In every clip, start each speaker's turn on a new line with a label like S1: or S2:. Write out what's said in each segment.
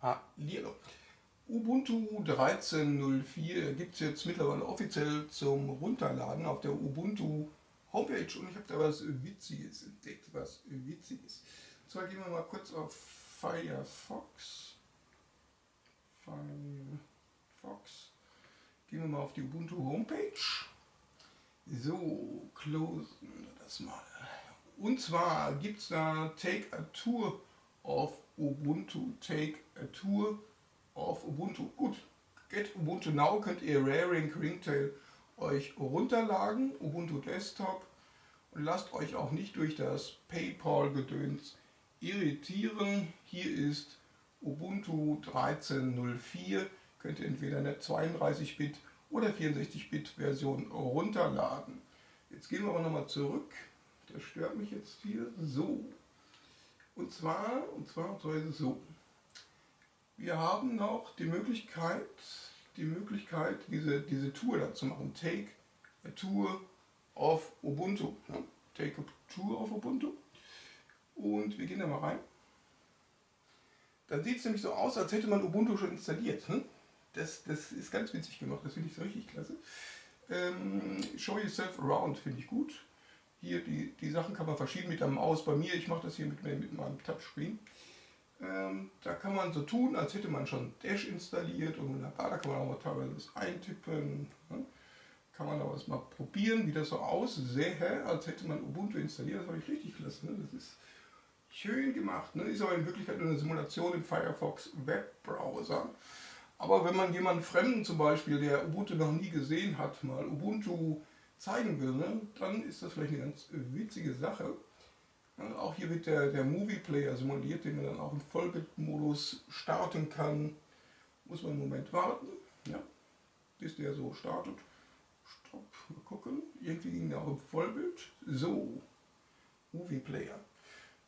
S1: Hallihallo. Ubuntu 13.04 gibt es jetzt mittlerweile offiziell zum Runterladen auf der Ubuntu Homepage und ich habe da was Witziges entdeckt, was Witziges. Und zwar gehen wir mal kurz auf Firefox. Firefox. Gehen wir mal auf die Ubuntu Homepage. So, closen das mal. Und zwar gibt es da Take a Tour of Ubuntu. Take Tour of Ubuntu. Gut, Get Ubuntu Now könnt ihr Raring Ringtail euch runterladen, Ubuntu Desktop und lasst euch auch nicht durch das PayPal-Gedöns irritieren. Hier ist Ubuntu 13.04, könnt ihr entweder eine 32-Bit oder 64-Bit Version runterladen. Jetzt gehen wir aber nochmal zurück, das stört mich jetzt hier, so. Und zwar, und zwar, und zwar ist es so. Wir haben noch die Möglichkeit, die Möglichkeit, diese, diese Tour da zu machen. Take a Tour of Ubuntu. Ne? Take a Tour of Ubuntu. Und wir gehen da mal rein. Dann sieht es nämlich so aus, als hätte man Ubuntu schon installiert. Ne? Das, das ist ganz witzig gemacht, das finde ich so richtig klasse. Ähm, show yourself around finde ich gut. Hier, die, die Sachen kann man verschieben mit der Maus. Bei mir, ich mache das hier mit, mit meinem Touchscreen. Ähm, da kann man so tun, als hätte man schon Dash installiert und wunderbar, da kann man auch mal teilweise was eintippen. Ne? Kann man aber mal probieren, wie das so aussähe, als hätte man Ubuntu installiert. Das war ich richtig klasse. Ne? Das ist schön gemacht. Ne? Ist aber in Wirklichkeit nur eine Simulation im Firefox Webbrowser. Aber wenn man jemanden Fremden zum Beispiel, der Ubuntu noch nie gesehen hat, mal Ubuntu zeigen will, ne, dann ist das vielleicht eine ganz witzige Sache. Auch hier wird der, der Movie Player simuliert, den man dann auch im Vollbildmodus starten kann. Muss man einen Moment warten, ja, bis der so startet. Stopp, mal gucken. Irgendwie ging der auch im Vollbild. So, Movie Player.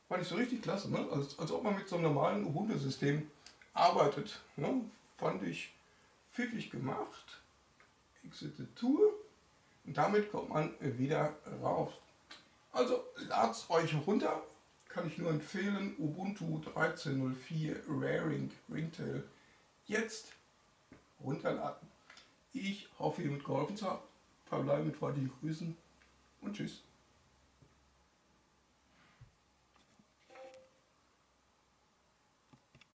S1: Fand ich so richtig klasse, ne? als, als ob man mit so einem normalen Ubuntu-System arbeitet. Ne? Fand ich pfiffig gemacht. Exit the Tour. Und damit kommt man wieder raus. Also lad's euch runter, kann ich nur empfehlen, Ubuntu 13.04 Raring Ringtail jetzt runterladen. Ich hoffe, ihr mit geholfen zu haben. Verbleibe mit freundlichen Grüßen und tschüss.